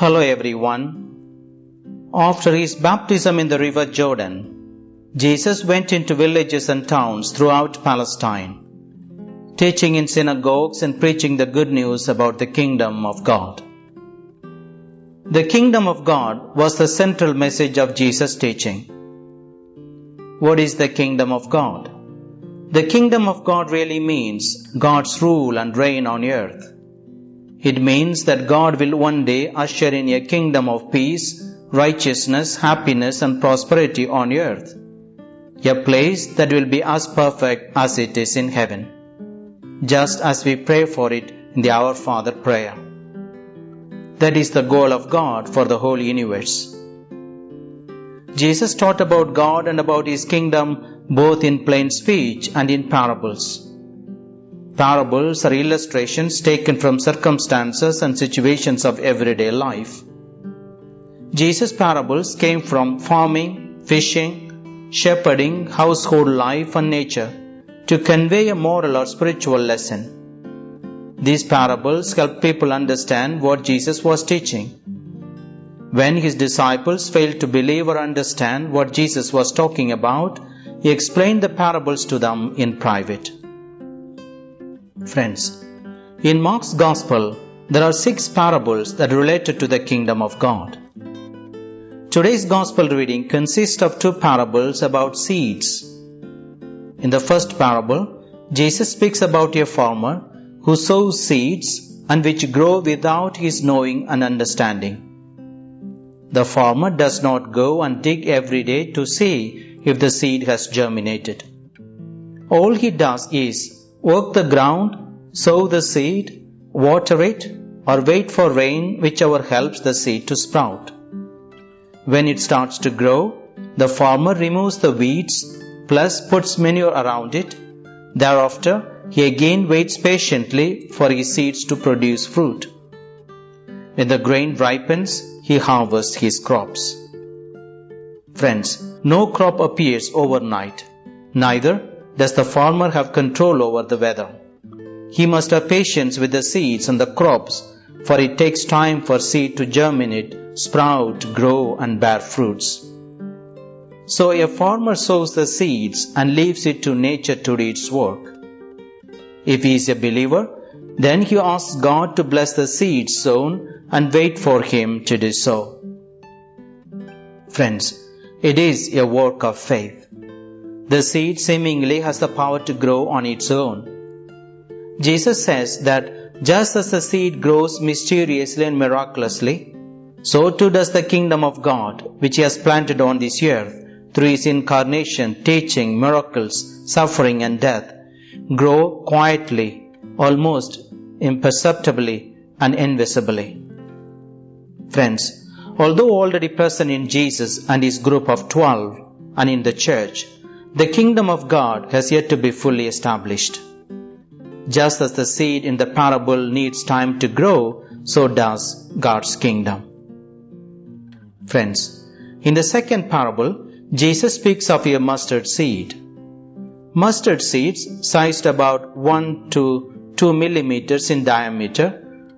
Hello everyone. After his baptism in the river Jordan, Jesus went into villages and towns throughout Palestine, teaching in synagogues and preaching the good news about the kingdom of God. The kingdom of God was the central message of Jesus' teaching. What is the kingdom of God? The kingdom of God really means God's rule and reign on earth. It means that God will one day usher in a kingdom of peace, righteousness, happiness, and prosperity on earth. A place that will be as perfect as it is in heaven. Just as we pray for it in the Our Father prayer. That is the goal of God for the whole universe. Jesus taught about God and about His kingdom both in plain speech and in parables. Parables are illustrations taken from circumstances and situations of everyday life. Jesus' parables came from farming, fishing, shepherding, household life, and nature to convey a moral or spiritual lesson. These parables help people understand what Jesus was teaching. When his disciples failed to believe or understand what Jesus was talking about, he explained the parables to them in private. Friends, in Mark's Gospel, there are six parables that related to the kingdom of God. Today's Gospel reading consists of two parables about seeds. In the first parable, Jesus speaks about a farmer who sows seeds and which grow without his knowing and understanding. The farmer does not go and dig every day to see if the seed has germinated. All he does is work the ground, sow the seed, water it, or wait for rain, whichever helps the seed to sprout. When it starts to grow, the farmer removes the weeds plus puts manure around it. Thereafter, he again waits patiently for his seeds to produce fruit. When the grain ripens, he harvests his crops. Friends, no crop appears overnight. Neither does the farmer have control over the weather. He must have patience with the seeds and the crops, for it takes time for seed to germinate, sprout, grow, and bear fruits. So a farmer sows the seeds and leaves it to nature to do its work. If he is a believer, then he asks God to bless the seeds sown and wait for him to do so. Friends, it is a work of faith. The seed seemingly has the power to grow on its own. Jesus says that just as the seed grows mysteriously and miraculously, so too does the kingdom of God, which He has planted on this earth through His incarnation, teaching, miracles, suffering, and death, grow quietly, almost imperceptibly, and invisibly. Friends, although already present in Jesus and His group of twelve and in the church, the kingdom of God has yet to be fully established. Just as the seed in the parable needs time to grow, so does God's kingdom. Friends, in the second parable, Jesus speaks of a mustard seed. Mustard seeds, sized about 1 to 2 millimeters in diameter,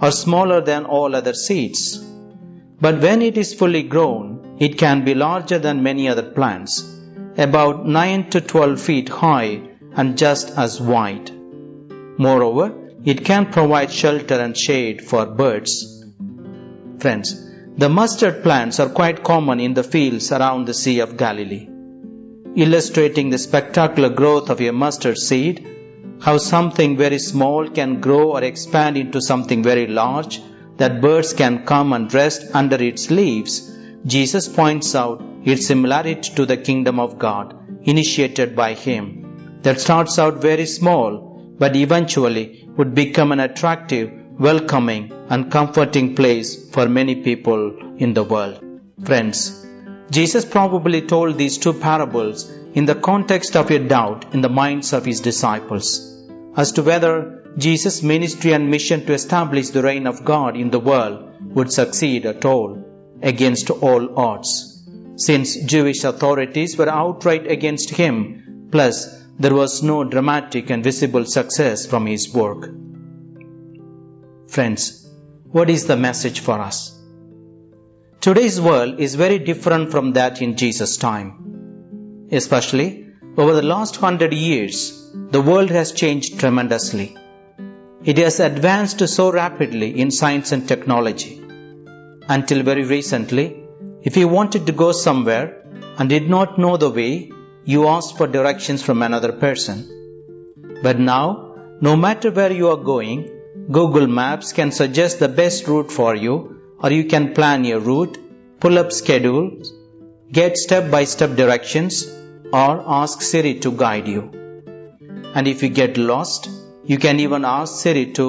are smaller than all other seeds. But when it is fully grown, it can be larger than many other plants, about 9 to 12 feet high and just as wide. Moreover, it can provide shelter and shade for birds. Friends, the mustard plants are quite common in the fields around the Sea of Galilee. Illustrating the spectacular growth of a mustard seed, how something very small can grow or expand into something very large, that birds can come and rest under its leaves, Jesus points out its similarity to the kingdom of God, initiated by Him, that starts out very small but eventually would become an attractive, welcoming, and comforting place for many people in the world. Friends, Jesus probably told these two parables in the context of a doubt in the minds of his disciples as to whether Jesus' ministry and mission to establish the reign of God in the world would succeed at all against all odds, since Jewish authorities were outright against him, plus there was no dramatic and visible success from his work. Friends, what is the message for us? Today's world is very different from that in Jesus' time. Especially over the last hundred years, the world has changed tremendously. It has advanced so rapidly in science and technology. Until very recently, if you wanted to go somewhere and did not know the way, you asked for directions from another person. But now, no matter where you are going, Google Maps can suggest the best route for you, or you can plan your route, pull up schedules, get step by step directions, or ask Siri to guide you. And if you get lost, you can even ask Siri to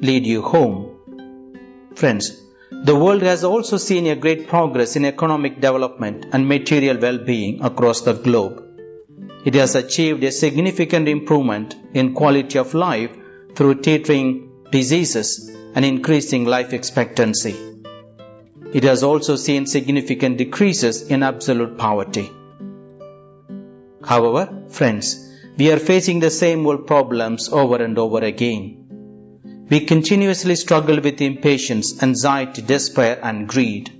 lead you home. Friends, the world has also seen a great progress in economic development and material well being across the globe. It has achieved a significant improvement in quality of life through teetering diseases, and increasing life expectancy. It has also seen significant decreases in absolute poverty. However, friends, we are facing the same old problems over and over again. We continuously struggle with impatience, anxiety, despair, and greed.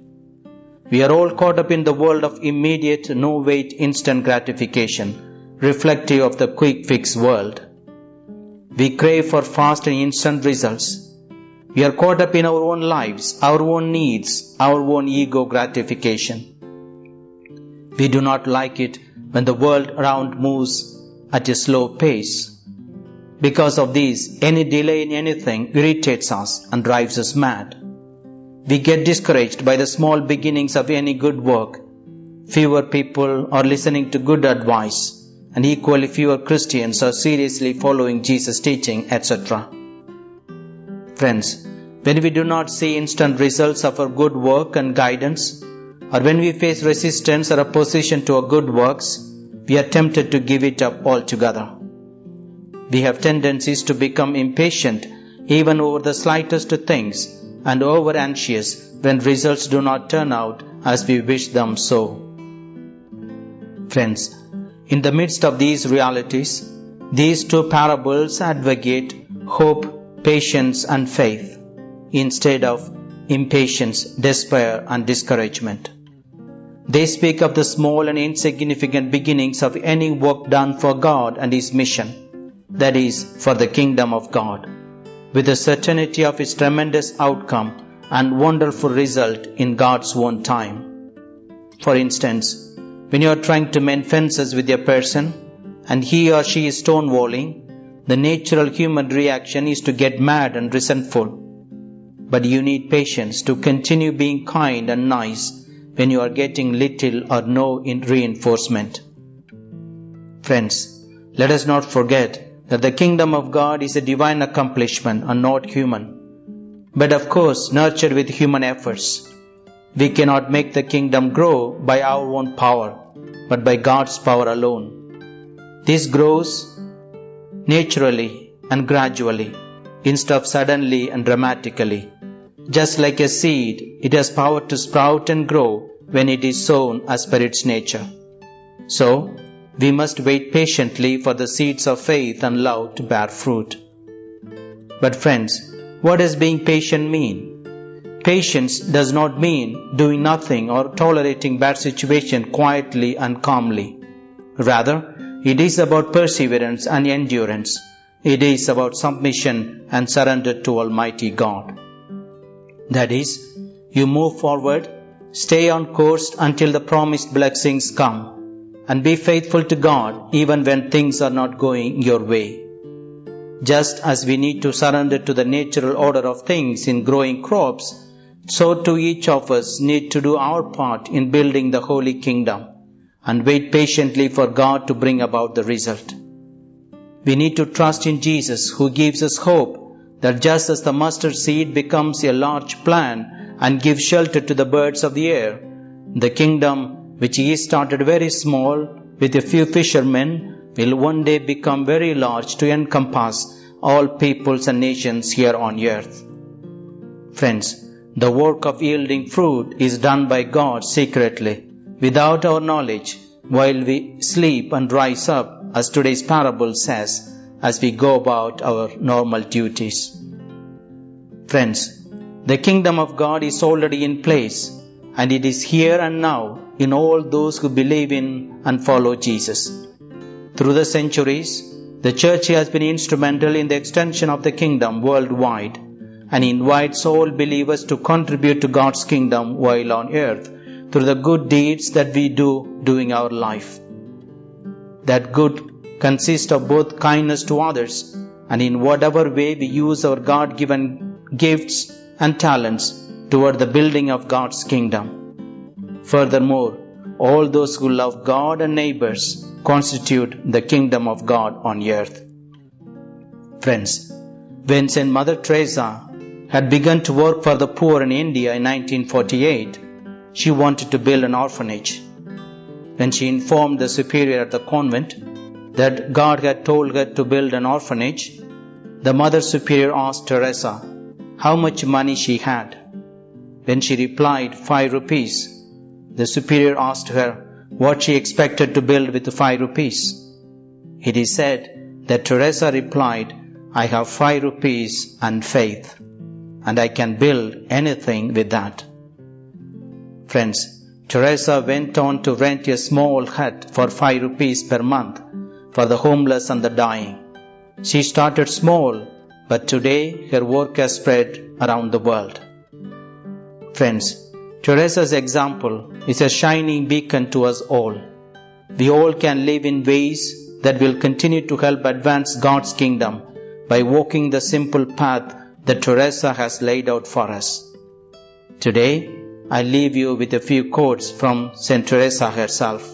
We are all caught up in the world of immediate, no wait, instant gratification, reflective of the quick fix world. We crave for fast and instant results. We are caught up in our own lives, our own needs, our own ego gratification. We do not like it when the world around moves at a slow pace. Because of this, any delay in anything irritates us and drives us mad. We get discouraged by the small beginnings of any good work. Fewer people are listening to good advice and equally fewer Christians are seriously following Jesus' teaching, etc. Friends, when we do not see instant results of our good work and guidance, or when we face resistance or opposition to our good works, we are tempted to give it up altogether. We have tendencies to become impatient even over the slightest things and over anxious when results do not turn out as we wish them so. Friends, in the midst of these realities, these two parables advocate hope, patience, and faith instead of impatience, despair, and discouragement. They speak of the small and insignificant beginnings of any work done for God and His mission, that is, for the kingdom of God, with the certainty of its tremendous outcome and wonderful result in God's own time. For instance, when you are trying to mend fences with a person and he or she is stonewalling, the natural human reaction is to get mad and resentful. But you need patience to continue being kind and nice when you are getting little or no reinforcement. Friends, let us not forget that the kingdom of God is a divine accomplishment and not human, but of course nurtured with human efforts. We cannot make the kingdom grow by our own power, but by God's power alone. This grows naturally and gradually, instead of suddenly and dramatically. Just like a seed, it has power to sprout and grow when it is sown as per its nature. So, we must wait patiently for the seeds of faith and love to bear fruit. But friends, what does being patient mean? Patience does not mean doing nothing or tolerating bad situation quietly and calmly. Rather, it is about perseverance and endurance. It is about submission and surrender to Almighty God. That is, you move forward, stay on course until the promised blessings come, and be faithful to God even when things are not going your way. Just as we need to surrender to the natural order of things in growing crops, so too each of us need to do our part in building the holy kingdom and wait patiently for God to bring about the result. We need to trust in Jesus who gives us hope that just as the mustard seed becomes a large plant and gives shelter to the birds of the air, the kingdom which he started very small with a few fishermen will one day become very large to encompass all peoples and nations here on earth. Friends, the work of yielding fruit is done by God secretly, without our knowledge, while we sleep and rise up, as today's parable says, as we go about our normal duties. Friends, the kingdom of God is already in place, and it is here and now in all those who believe in and follow Jesus. Through the centuries, the Church has been instrumental in the extension of the kingdom worldwide and invites all believers to contribute to God's kingdom while on earth through the good deeds that we do during our life. That good consists of both kindness to others and in whatever way we use our God given gifts and talents toward the building of God's kingdom. Furthermore, all those who love God and neighbors constitute the kingdom of God on earth. Friends, when St. Mother Teresa had begun to work for the poor in India in 1948, she wanted to build an orphanage. When she informed the superior at the convent that God had told her to build an orphanage, the Mother Superior asked Teresa how much money she had. When she replied, five rupees, the Superior asked her what she expected to build with five rupees. It is said that Teresa replied, I have five rupees and faith, and I can build anything with that. Friends, Teresa went on to rent a small hut for five rupees per month for the homeless and the dying. She started small, but today her work has spread around the world. Friends, Teresa's example is a shining beacon to us all. We all can live in ways that will continue to help advance God's kingdom by walking the simple path that Teresa has laid out for us. Today, I leave you with a few quotes from St. Teresa herself.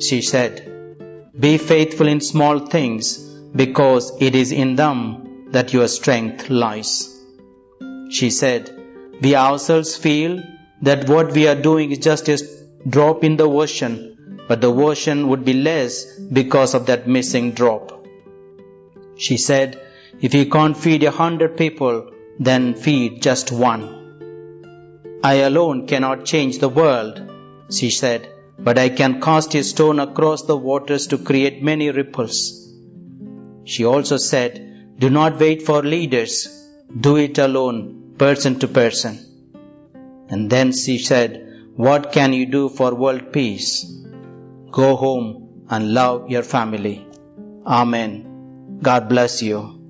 She said, Be faithful in small things because it is in them that your strength lies. She said, We ourselves feel that what we are doing is just a drop in the ocean, but the ocean would be less because of that missing drop. She said, If you can't feed a hundred people, then feed just one. I alone cannot change the world, she said, but I can cast a stone across the waters to create many ripples. She also said, Do not wait for leaders, do it alone, person to person. And then she said, What can you do for world peace? Go home and love your family. Amen. God bless you.